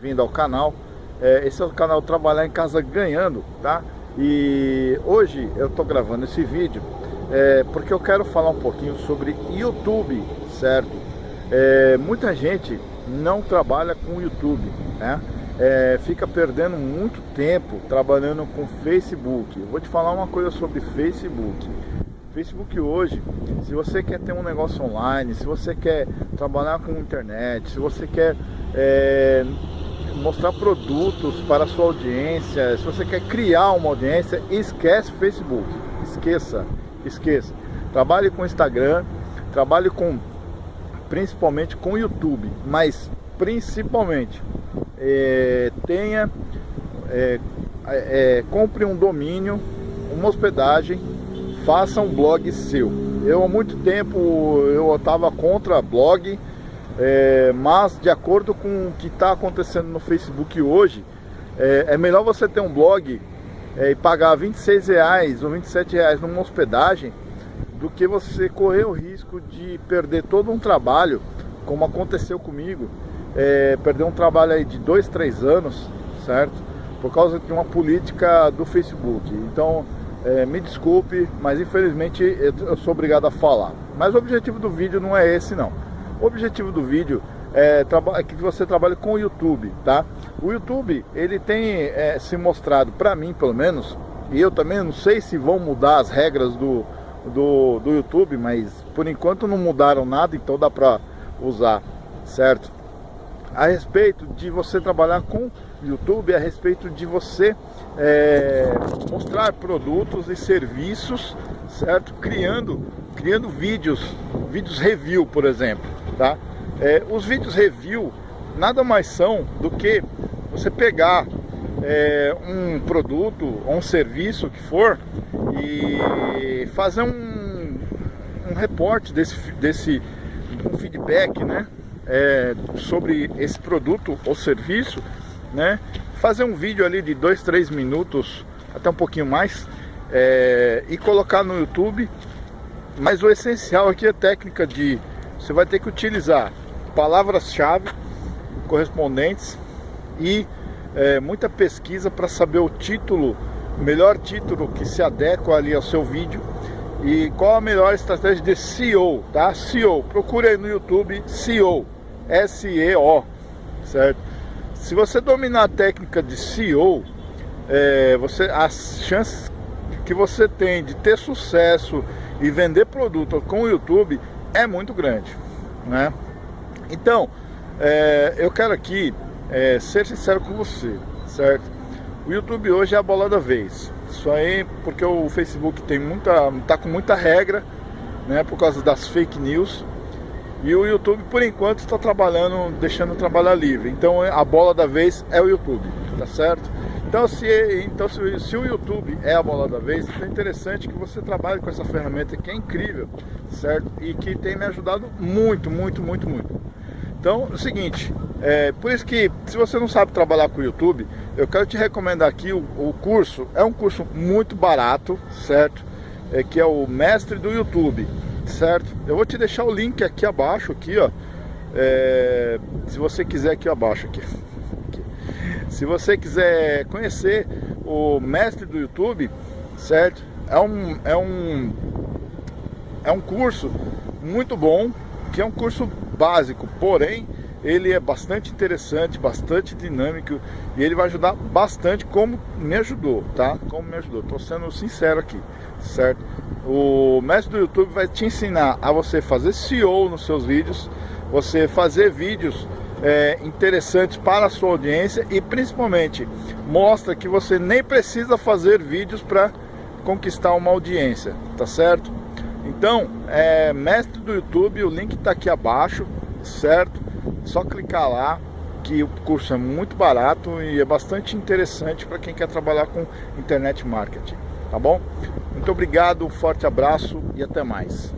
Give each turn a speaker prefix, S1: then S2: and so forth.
S1: bem-vindo ao canal. É, esse é o canal Trabalhar em Casa Ganhando, tá? E hoje eu tô gravando esse vídeo é, porque eu quero falar um pouquinho sobre YouTube, certo? É, muita gente não trabalha com YouTube, né? É, fica perdendo muito tempo trabalhando com Facebook. Eu vou te falar uma coisa sobre Facebook. Facebook hoje, se você quer ter um negócio online, se você quer trabalhar com internet, se você quer é, mostrar produtos para a sua audiência, se você quer criar uma audiência, esquece Facebook, esqueça, esqueça. Trabalhe com Instagram, trabalhe com principalmente com YouTube, mas principalmente é, tenha é, é, compre um domínio, uma hospedagem, faça um blog seu. Eu há muito tempo eu estava contra blog, é, mas de acordo com o que está acontecendo no Facebook hoje, é, é, melhor você ter um blog é, e pagar 26 reais ou 27 reais numa hospedagem do que você correr o risco de perder todo um trabalho, como aconteceu comigo, é, perder um trabalho aí de dois, três anos, certo? Por causa de uma política do Facebook. Então, é, me desculpe, mas infelizmente eu, sou obrigado a falar. Mas o objetivo do vídeo não é esse não. O objetivo do vídeo é, é que você trabalhe com o YouTube, tá? O YouTube, ele tem é, se mostrado, para mim pelo menos, e eu também não sei se vão mudar as regras do, do, do YouTube, mas por enquanto não mudaram nada, então dá para usar, certo? A respeito de você trabalhar com YouTube, a respeito de você é, mostrar produtos e serviços, certo? Criando, criando vídeos, vídeos review, por exemplo, tá? É, os vídeos review nada mais são do que você pegar é, um produto ou um serviço que for e fazer um, um reporte desse, desse um feedback, né? É, sobre esse produto ou serviço, né? Fazer um vídeo ali de dois, três minutos, até um pouquinho mais, é, e colocar no YouTube. Mas o essencial aqui é técnica de você vai ter que utilizar palavras-chave correspondentes e é, muita pesquisa para saber o título, o melhor título que se adequa ali ao seu vídeo e qual a melhor estratégia de SEO, tá? SEO, procure aí no YouTube SEO, S-E-O, certo? Se você dominar a técnica de SEO, é, você, as chances que você tem de ter sucesso e vender produto com o YouTube é muito grande, né? Então, é, eu quero aqui é, ser sincero com você, certo? O YouTube hoje é a bola da vez. Isso aí porque o Facebook tem muita, tá com muita regra, né? Por causa das fake news. E o YouTube, por enquanto, está trabalhando, deixando trabalhar livre. Então a bola da vez é o YouTube, tá certo? Então, se, então se, se, o YouTube é a bola da vez, então é interessante que você trabalhe com essa ferramenta que é incrível, certo? E que tem me ajudado muito, muito, muito, muito. Então, é o seguinte, é, por isso que se você não sabe trabalhar com o YouTube, eu quero te recomendar aqui o, o curso, é um curso muito barato, certo? É, que é o Mestre do YouTube, certo? Eu vou te deixar o link aqui abaixo, aqui, ó. É, se você quiser aqui abaixo, aqui. Se você quiser conhecer o mestre do YouTube, certo? É um, é um, é um curso muito bom, que é um curso básico, porém ele é bastante interessante, bastante dinâmico e ele vai ajudar bastante como me ajudou, tá? Como me ajudou, tô sendo sincero aqui, certo? O mestre do YouTube vai te ensinar a você fazer SEO nos seus vídeos, você fazer vídeos é, interessantes para a sua audiência e principalmente mostra que você nem precisa fazer vídeos para conquistar uma audiência, tá certo? Então, é mestre do YouTube, o link está aqui abaixo, certo? Só clicar lá que o curso é muito barato e é bastante interessante para quem quer trabalhar com internet marketing, tá bom? Muito obrigado, um forte abraço e até mais.